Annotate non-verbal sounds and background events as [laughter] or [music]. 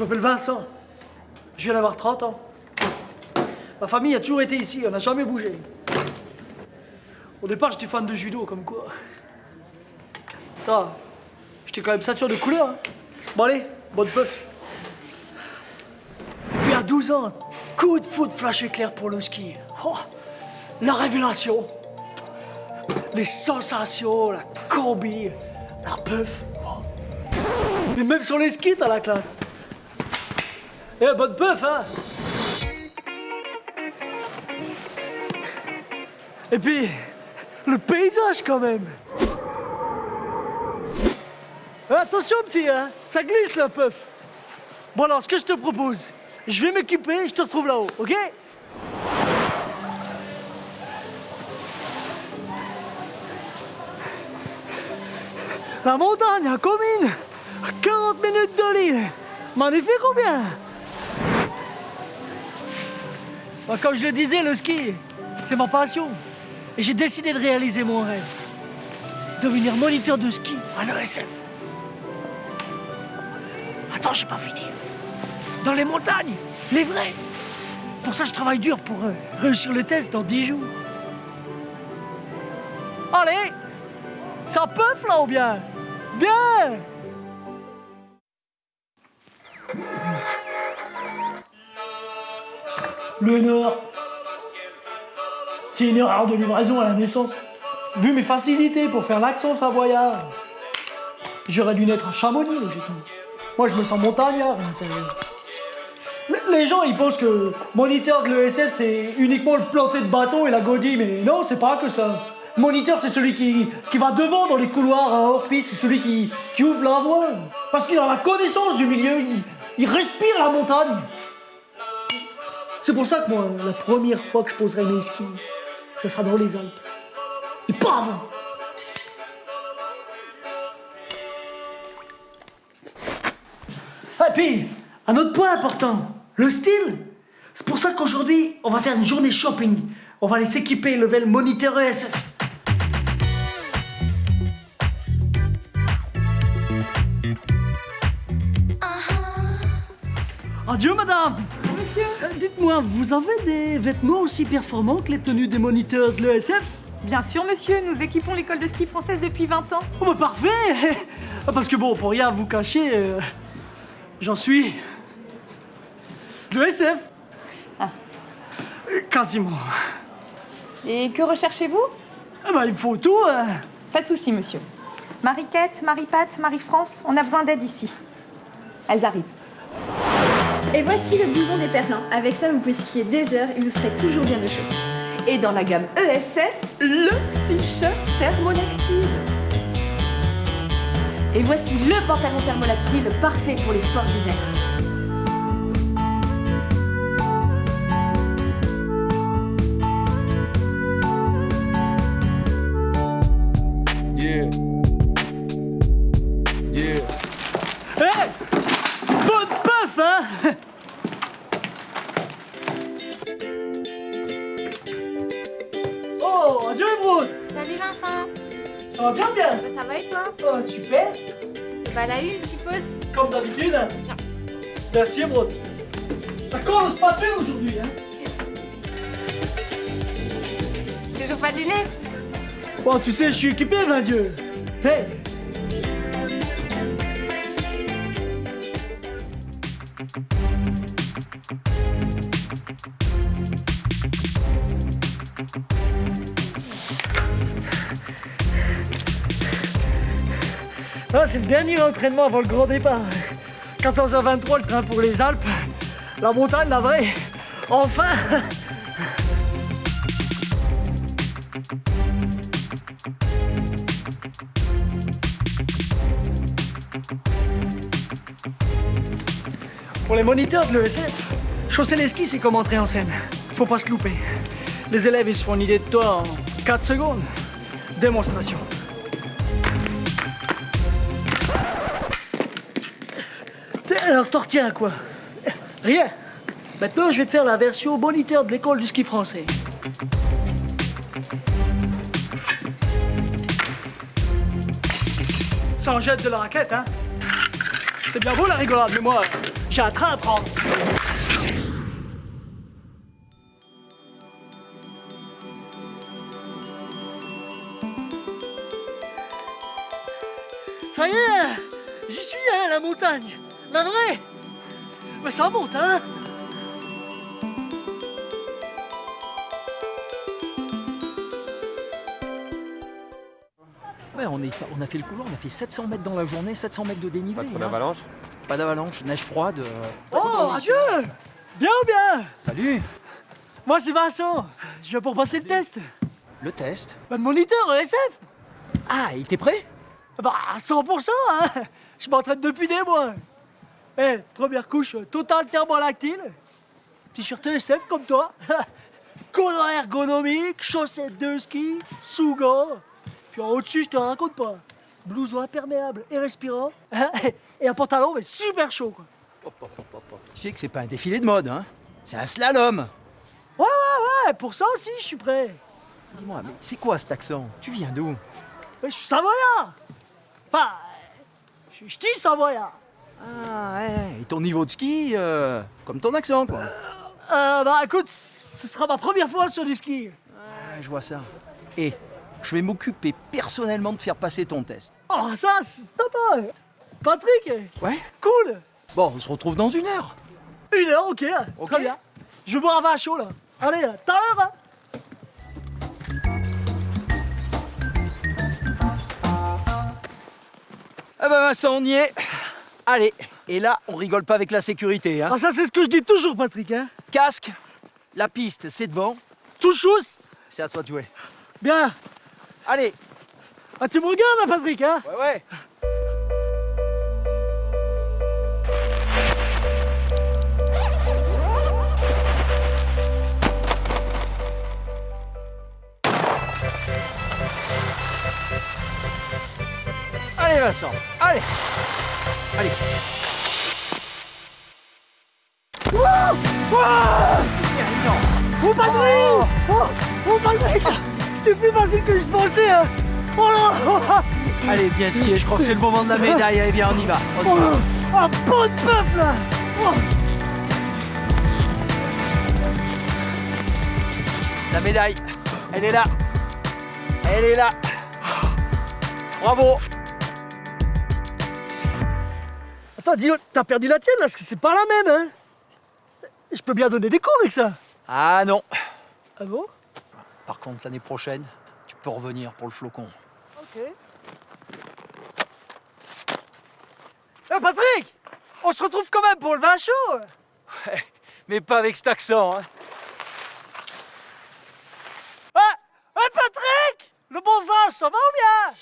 Je m'appelle Vincent. Je viens d'avoir 30 ans. Ma famille a toujours été ici, on n'a jamais bougé. Au départ, j'étais fan de judo, comme quoi. Attends, j'étais quand même sature de couleur. hein. Bon allez, bonne puff. Puis à 12 ans, coup de foot flash éclair pour le ski. Oh, la révélation. Les sensations, la combi, la puff. Oh. Mais même sur les skis, t'as la classe. Eh, bonne puff, hein. Et puis, le paysage quand même. Eh, attention, petit, hein. Ça glisse, la puff. Bon, alors, ce que je te propose, je vais m'équiper et je te retrouve là-haut, ok? La montagne à Comines 40 minutes de l'île. M'en ai fait Bah, Comme je le disais, le ski, c'est ma passion. Et j'ai décidé de réaliser mon rêve. Devenir moniteur de ski à l'ESF. Attends, j'ai pas fini. Dans les montagnes, les vrais. Pour ça, je travaille dur pour euh, réussir le test dans 10 jours. Allez Ça puff là ou bien? Bien Le Nord. C'est une erreur de livraison à la naissance. Vu mes facilités pour faire l'accent savoyard, j'aurais dû naître à Chamonix, logiquement. Moi, je me sens montagnard. Les- gens, ils pensent que moniteur de l'ESF, c'est uniquement le planter de bâton et la godille, mais non, c'est pas que ça. Moniteur, c'est celui qui, va devant dans les couloirs à hors-piste, c'est celui qui, qui ouvre la voie. Parce qu'il a la connaissance du milieu, il, il respire la montagne. C'est pour ça que moi, la première fois que je poserai mes skis, ce sera dans les Alpes. Et pas avant. Et puis, un autre point important, le style. C'est pour ça qu'aujourd'hui, on va faire une journée shopping. On va aller s'équiper level moniteur ESF. Adieu, madame Monsieur Euh, Dites-moi, vous avez des vêtements aussi performants que les tenues des moniteurs de l'ESF Bien sûr, monsieur, nous équipons l'école de ski française depuis 20 ans. Oh bah parfait [laughs] Parce que bon, pour rien vous cacher, euh, j'en suis... de l'ESF Ah. Quasiment. Et que recherchez-vous? Ah bah il me faut tout hein. Pas de souci, monsieur. Marie-Quête, Marie-Pat, Marie-France, on a besoin d'aide ici. Elles arrivent. Et voici le blouson des Perlins. Avec ça, vous pouvez skier des heures et vous serez toujours bien au chaud. Et dans la gamme ESF, le t-shirt thermolactile. Et voici le pantalon thermolactile parfait pour les sports d'hiver. Ça va bien bien Bah, ça va et toi? Oh, super Bah la une, je suppose. Comme d'habitude. hein. Tiens. Merci Brown. Ça commence pas bien aujourd'hui, hein Toujours pas de lunettes Bon, tu sais, je suis équipé, ben Dieu. Hey Ah, c'est le dernier entraînement avant le grand départ. 14h23, le train pour les Alpes. La montagne, la vraie. Enfin Pour les moniteurs de l'ESF, chausser les skis, c'est comme entrer en scène. Faut pas se louper. Les élèves, ils se font une idée de toi en 4 secondes. Démonstration. Alors, t'en retiens quoi? Rien. Maintenant, je vais te faire la version moniteur de l'école du ski français. Ça en jette de la raquette, hein? C'est bien beau la rigolade, mais moi, J'ai un train à prendre. Ça y est, j'y suis, hein, la montagne. La vraie. Mais ça monte, hein? Ouais, on, est, on a fait le couloir, on a fait 700 mètres dans la journée, 700 mètres de dénivelé. Pas hein. d'avalanche Pas d'avalanche, neige froide. euh, Oh, adieu Bien ou bien Salut Moi, c'est Vincent. Je viens pour passer le test. Le test? Bah, de moniteur ESF Ah, il était prêt? Bah, à 100%, hein Je m'entraîne depuis des mois. Eh, première couche, euh, total thermolactyle. T-shirt ESF comme toi. [laughs] Collant ergonomique, chaussettes de ski, sous-gants. Puis en au-dessus, je te raconte pas. Blouson imperméable et respirant. [laughs] Et un pantalon, mais super chaud, quoi. Hop, hop, hop. Tu sais que c'est pas un défilé de mode, hein C'est un slalom Ouais, ouais, ouais, pour ça aussi, je suis prêt. Dis-moi, mais c'est quoi cet accent? Tu viens d'où? Je suis savoyard. Enfin, je suis ch'ti savoyard. Ah, ouais, et ton niveau de ski, euh, comme ton accent, quoi. Euh, bah écoute, ce sera ma première fois sur du ski. Ouais, je vois ça. Et je vais m'occuper personnellement de faire passer ton test. Oh, ça, c'est sympa. Patrick, Ouais cool. Bon, on se retrouve dans une heure. Une heure, ok, Ok. très bien. Je vais boire un vin chaud là. Allez, à l'heure. hein. Ah bah Vincent, on y est. Allez, et là, on rigole pas avec la sécurité, hein. Ah, ça, c'est ce que je dis toujours, Patrick. Hein. Casque, la piste, c'est devant. Tout chousse. C'est à toi de jouer. Bien. Allez Ah, tu me regardes, Patrick, hein Ouais, ouais Allez Vincent, allez Allez Oh, Patrick Oh, oh, Patrick C'est plus facile que je pensais, hein Oh là [laughs] Allez, bien skié, je crois que c'est le moment de la médaille. Allez, viens, on y va. On y Oh, va. un bon de bœuf, là Oh. La médaille, elle est là. Elle est là. Bravo. Dis t'as perdu la tienne, là, parce que c'est pas la même, hein? Je peux bien donner des cours avec ça. Ah non. Ah bon? Par contre, l'année prochaine, tu peux revenir pour le flocon. Ok. Eh, Patrick On se retrouve quand même pour le vin chaud Mais pas avec cet accent, hein. Eh Eh, Patrick Le bon sens, ça va ou bien?